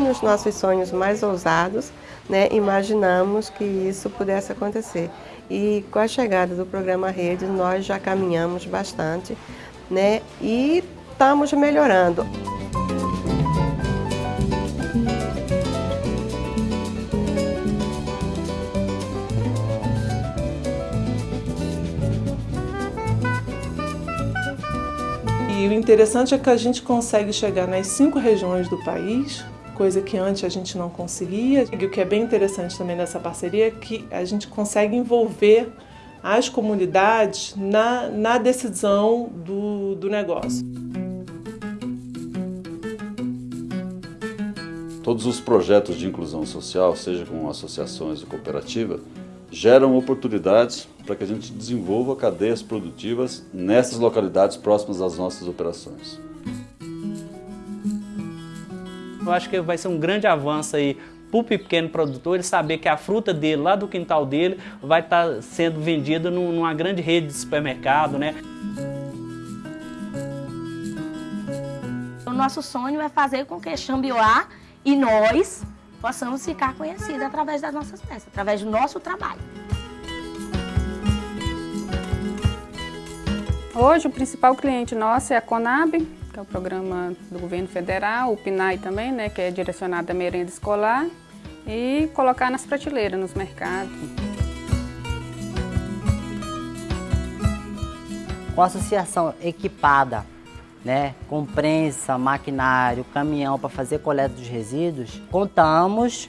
nos nossos sonhos mais ousados, né, imaginamos que isso pudesse acontecer. E com a chegada do programa Rede, nós já caminhamos bastante né, e estamos melhorando. E o interessante é que a gente consegue chegar nas cinco regiões do país, coisa que antes a gente não conseguia. E o que é bem interessante também dessa parceria é que a gente consegue envolver as comunidades na, na decisão do, do negócio. Todos os projetos de inclusão social, seja com associações ou cooperativa, geram oportunidades para que a gente desenvolva cadeias produtivas nessas localidades próximas às nossas operações. Eu acho que vai ser um grande avanço aí para o pequeno produtor ele saber que a fruta dele, lá do quintal dele, vai estar tá sendo vendida numa grande rede de supermercado, né? O nosso sonho é fazer com que Xambioá e nós possamos ficar conhecidos através das nossas peças, através do nosso trabalho. Hoje o principal cliente nosso é a Conab, que é o programa do governo federal, o PNAE também, né, que é direcionado à merenda escolar, e colocar nas prateleiras, nos mercados. Com a associação equipada né, com prensa, maquinário, caminhão para fazer coleta dos resíduos, contamos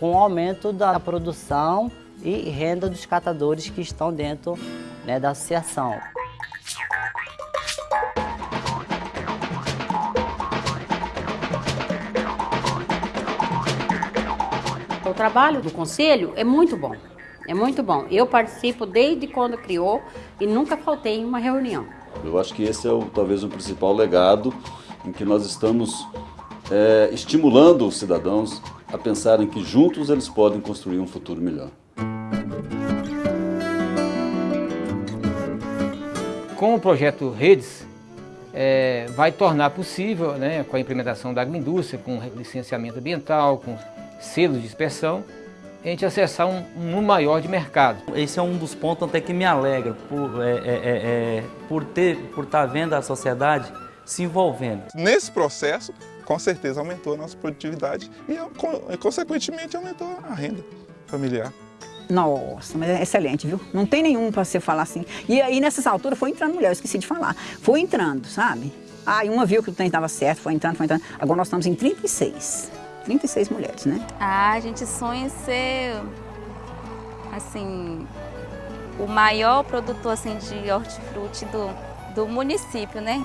com o aumento da produção e renda dos catadores que estão dentro né, da associação. O trabalho do conselho é muito bom, é muito bom. Eu participo desde quando criou e nunca faltei em uma reunião. Eu acho que esse é o, talvez o principal legado em que nós estamos é, estimulando os cidadãos a pensarem que juntos eles podem construir um futuro melhor. Com o projeto Redes, é, vai tornar possível, né, com a implementação da agroindústria, com licenciamento ambiental, com selos de inspeção, a gente acessar um, um maior de mercado. Esse é um dos pontos até que me alegra, por, é, é, é, é por ter, por estar tá vendo a sociedade se envolvendo. Nesse processo, com certeza aumentou a nossa produtividade e, consequentemente, aumentou a renda familiar. Nossa, mas é excelente, viu? Não tem nenhum para você falar assim. E aí, nessas alturas, foi entrando mulher, eu esqueci de falar. Foi entrando, sabe? Aí uma viu que o trem estava certo, foi entrando, foi entrando. Agora nós estamos em 36. 36 mulheres, né? Ah, a gente sonha em ser, assim, o maior produtor assim, de hortifruti do, do município, né?